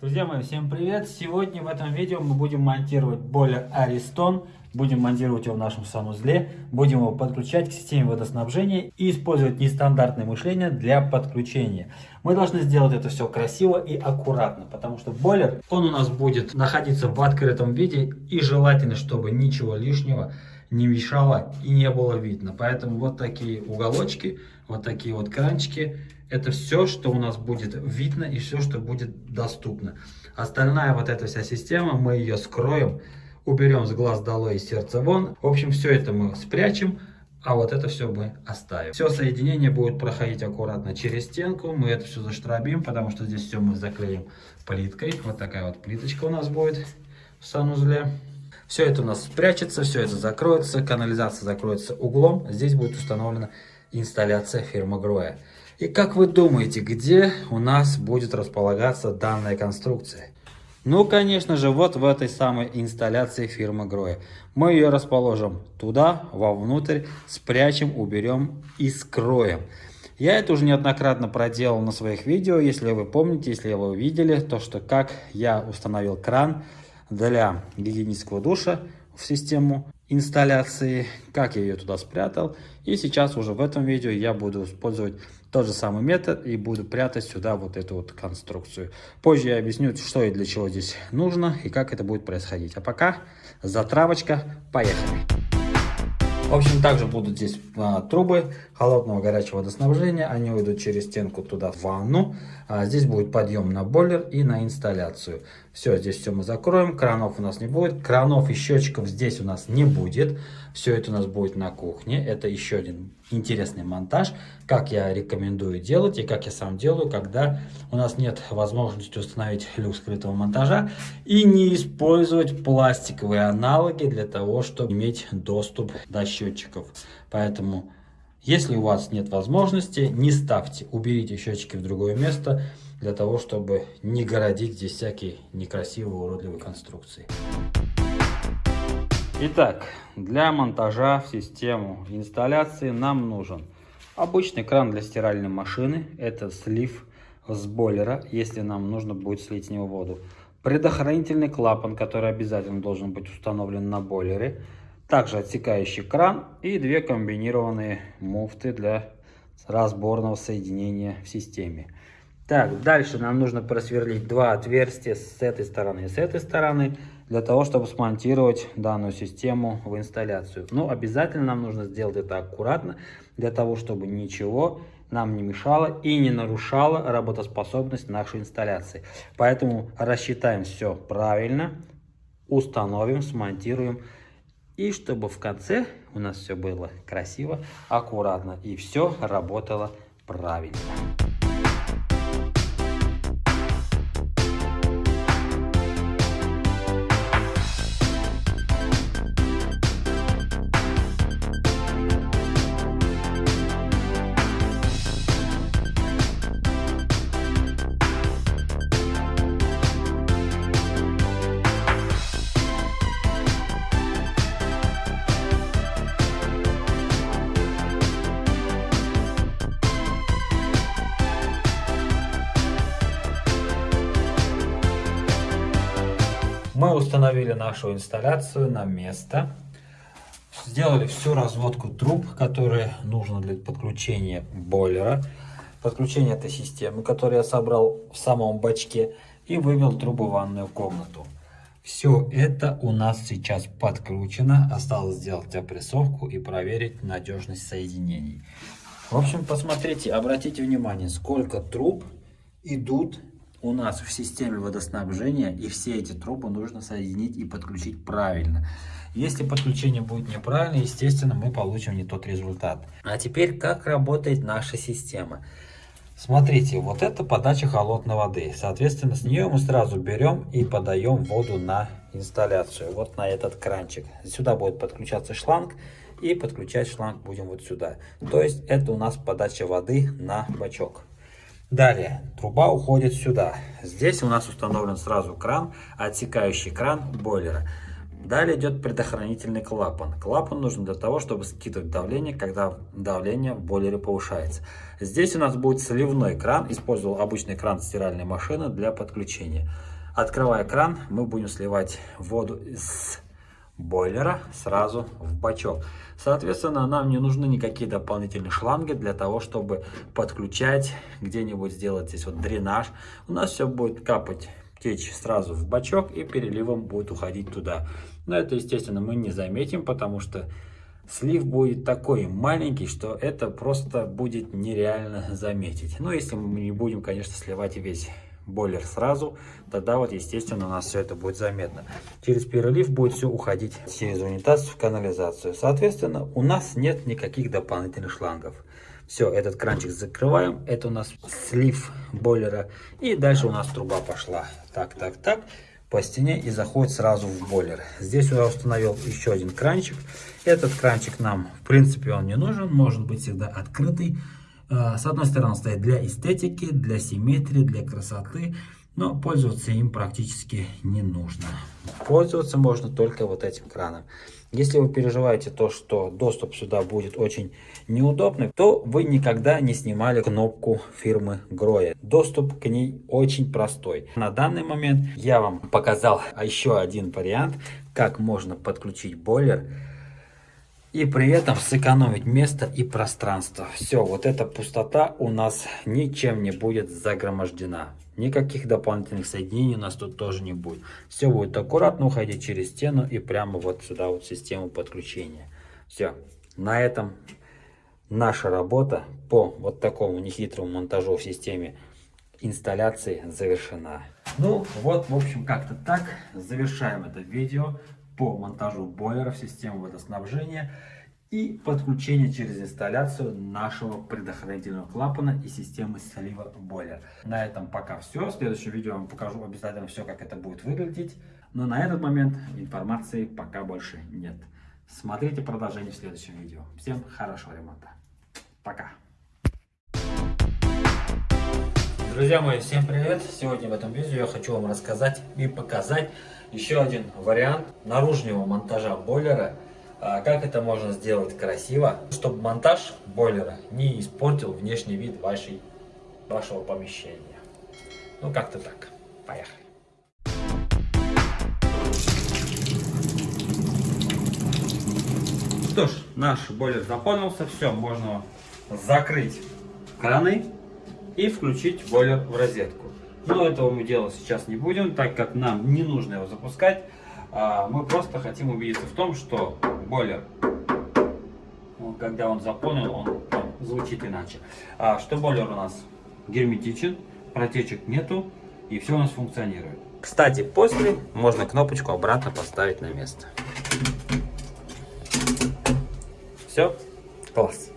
Друзья мои, всем привет! Сегодня в этом видео мы будем монтировать бойлер Ariston. Будем монтировать его в нашем санузле. Будем его подключать к системе водоснабжения и использовать нестандартное мышление для подключения. Мы должны сделать это все красиво и аккуратно, потому что бойлер, он у нас будет находиться в открытом виде и желательно, чтобы ничего лишнего не мешало и не было видно. Поэтому вот такие уголочки, вот такие вот кранчики это все, что у нас будет видно и все, что будет доступно. Остальная вот эта вся система, мы ее скроем, уберем с глаз долой и сердца вон. В общем, все это мы спрячем, а вот это все мы оставим. Все соединение будет проходить аккуратно через стенку. Мы это все заштробим, потому что здесь все мы заклеим плиткой. Вот такая вот плиточка у нас будет в санузле. Все это у нас спрячется, все это закроется, канализация закроется углом. Здесь будет установлена инсталляция фирмы Гроя. И как вы думаете, где у нас будет располагаться данная конструкция? Ну, конечно же, вот в этой самой инсталляции фирмы Гроя. Мы ее расположим туда, вовнутрь, спрячем, уберем и скроем. Я это уже неоднократно проделал на своих видео, если вы помните, если вы видели, то что как я установил кран для гигиенического душа в систему инсталляции, как я ее туда спрятал. И сейчас уже в этом видео я буду использовать тот же самый метод и буду прятать сюда вот эту вот конструкцию. Позже я объясню, что и для чего здесь нужно и как это будет происходить. А пока затравочка, поехали! В общем, также будут здесь а, трубы холодного горячего водоснабжения. Они уйдут через стенку туда в ванну. А, здесь будет подъем на бойлер и на инсталляцию. Все, здесь все мы закроем. Кранов у нас не будет. Кранов и счетчиков здесь у нас не будет. Все это у нас будет на кухне. Это еще один интересный монтаж, как я рекомендую делать и как я сам делаю, когда у нас нет возможности установить люк скрытого монтажа и не использовать пластиковые аналоги для того, чтобы иметь доступ до счетчиков. Поэтому, если у вас нет возможности, не ставьте, уберите счетчики в другое место, для того, чтобы не городить здесь всякие некрасивые уродливые конструкции. Итак, для монтажа в систему инсталляции нам нужен обычный кран для стиральной машины. Это слив с бойлера, если нам нужно будет слить с него воду. Предохранительный клапан, который обязательно должен быть установлен на бойлере. Также отсекающий кран и две комбинированные муфты для разборного соединения в системе. Так, дальше нам нужно просверлить два отверстия с этой стороны и с этой стороны для того, чтобы смонтировать данную систему в инсталляцию. Но обязательно нам нужно сделать это аккуратно, для того, чтобы ничего нам не мешало и не нарушало работоспособность нашей инсталляции. Поэтому рассчитаем все правильно, установим, смонтируем. И чтобы в конце у нас все было красиво, аккуратно и все работало правильно. Установили нашу инсталляцию на место. Сделали всю разводку труб, которые нужно для подключения бойлера. Подключение этой системы, которую я собрал в самом бачке. И вывел трубу в ванную комнату. Все это у нас сейчас подкручено. Осталось сделать опрессовку и проверить надежность соединений. В общем, посмотрите, обратите внимание, сколько труб идут у нас в системе водоснабжения, и все эти трубы нужно соединить и подключить правильно. Если подключение будет неправильно, естественно, мы получим не тот результат. А теперь, как работает наша система? Смотрите, вот это подача холодной воды. Соответственно, с нее мы сразу берем и подаем воду на инсталляцию. Вот на этот кранчик. Сюда будет подключаться шланг. И подключать шланг будем вот сюда. То есть, это у нас подача воды на бачок. Далее, труба уходит сюда. Здесь у нас установлен сразу кран, отсекающий кран бойлера. Далее идет предохранительный клапан. Клапан нужен для того, чтобы скидывать давление, когда давление в бойлере повышается. Здесь у нас будет сливной кран. Использовал обычный кран стиральной машины для подключения. Открывая кран, мы будем сливать воду из бойлера сразу в бачок. Соответственно, нам не нужны никакие дополнительные шланги для того, чтобы подключать, где-нибудь сделать здесь вот дренаж. У нас все будет капать течь сразу в бачок и переливом будет уходить туда. Но это, естественно, мы не заметим, потому что слив будет такой маленький, что это просто будет нереально заметить. Ну, если мы не будем, конечно, сливать весь бойлер сразу, тогда вот, естественно, у нас все это будет заметно. Через перелив будет все уходить через унитаз в канализацию. Соответственно, у нас нет никаких дополнительных шлангов. Все, этот кранчик закрываем. Это у нас слив бойлера. И дальше у нас труба пошла. Так, так, так. По стене и заходит сразу в бойлер. Здесь я установил еще один кранчик. Этот кранчик нам, в принципе, он не нужен. Может быть всегда открытый. А, с одной стороны стоит для эстетики, для симметрии, для красоты. Но пользоваться им практически не нужно. Пользоваться можно только вот этим краном. Если вы переживаете то, что доступ сюда будет очень неудобный, то вы никогда не снимали кнопку фирмы Гроя. Доступ к ней очень простой. На данный момент я вам показал еще один вариант, как можно подключить бойлер и при этом сэкономить место и пространство. Все, вот эта пустота у нас ничем не будет загромождена. Никаких дополнительных соединений у нас тут тоже не будет. Все будет аккуратно уходить через стену и прямо вот сюда вот систему подключения. Все, на этом наша работа по вот такому нехитрому монтажу в системе инсталляции завершена. Ну вот, в общем, как-то так. Завершаем это видео по монтажу бойлера в систему водоснабжения и подключение через инсталляцию нашего предохранительного клапана и системы слива бойлера. На этом пока все. В следующем видео я вам покажу обязательно все, как это будет выглядеть. Но на этот момент информации пока больше нет. Смотрите продолжение в следующем видео. Всем хорошего ремонта. Пока. Друзья мои, всем привет! Сегодня в этом видео я хочу вам рассказать и показать еще один вариант наружного монтажа бойлера. А, как это можно сделать красиво, чтобы монтаж бойлера не испортил внешний вид вашей, вашего помещения. Ну как-то так. Поехали. Что ж, наш бойлер заполнился. Все, можно закрыть краны и включить бойлер в розетку. Но этого мы делать сейчас не будем, так как нам не нужно его запускать. А, мы просто хотим убедиться в том, что бойлер, когда он заполнен, он звучит иначе. А, что бойлер у нас герметичен, протечек нету и все у нас функционирует. Кстати, после можно кнопочку обратно поставить на место. Все, класс.